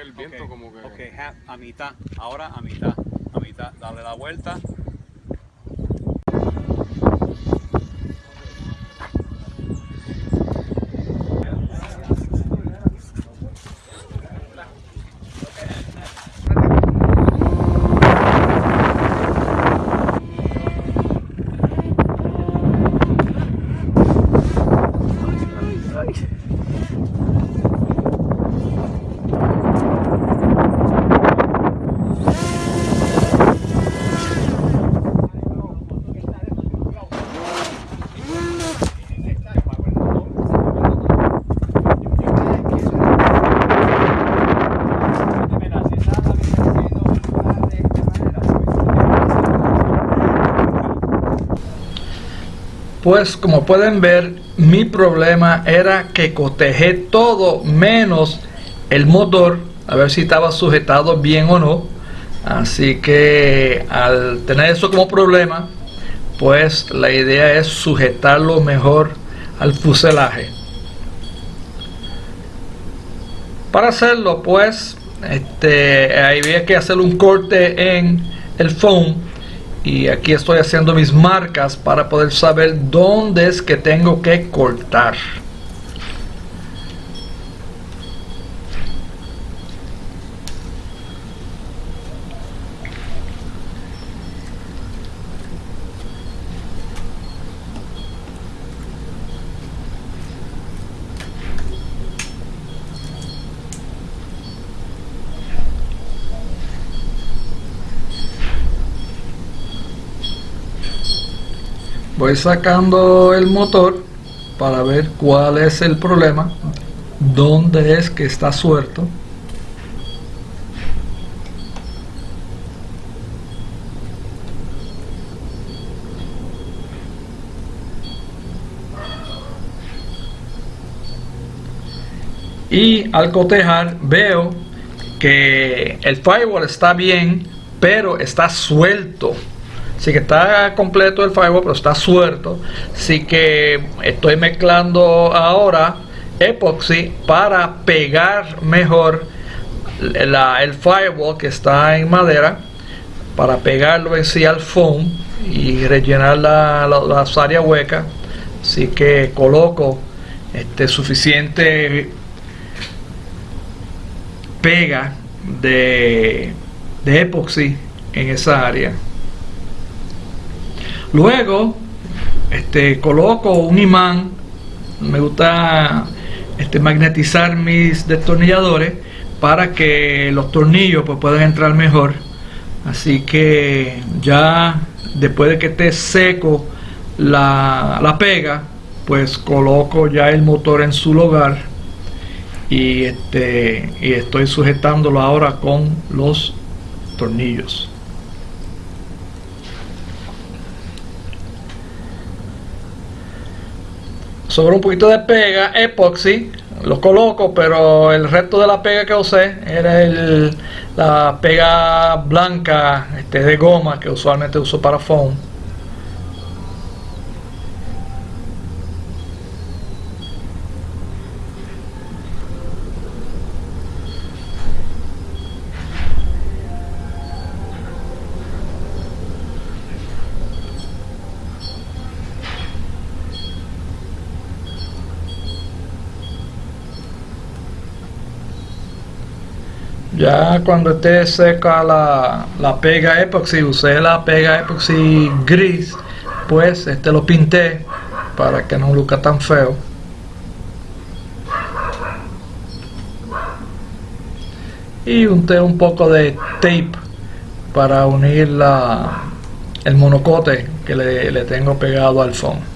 el viento como que... Ok, a mitad, ahora a mitad, a mitad, dale la vuelta. Pues como pueden ver, mi problema era que cotejé todo menos el motor, a ver si estaba sujetado bien o no. Así que al tener eso como problema, pues la idea es sujetarlo mejor al fuselaje. Para hacerlo, pues, este, había que hacer un corte en el foam y aquí estoy haciendo mis marcas para poder saber dónde es que tengo que cortar voy sacando el motor para ver cuál es el problema dónde es que está suelto. Y al cotejar veo que el firewall está bien pero está suelto Así que está completo el firewall, pero está suelto. Así que estoy mezclando ahora epoxy para pegar mejor el firewall que está en madera para pegarlo en sí al foam y rellenar la, las áreas huecas así que coloco este suficiente pega de, de epoxy en esa área Luego, este, coloco un imán. Me gusta este, magnetizar mis destornilladores para que los tornillos pues, puedan entrar mejor. Así que ya después de que esté seco la, la pega, pues coloco ya el motor en su lugar y, este, y estoy sujetándolo ahora con los tornillos. Sobre un poquito de pega epoxy lo coloco pero el resto de la pega que usé era el, la pega blanca este, de goma que usualmente uso para foam Ya cuando esté seca la, la pega epoxi, usé la pega epoxi gris, pues este lo pinté para que no luzca tan feo. Y unté un poco de tape para unir la, el monocote que le, le tengo pegado al fondo.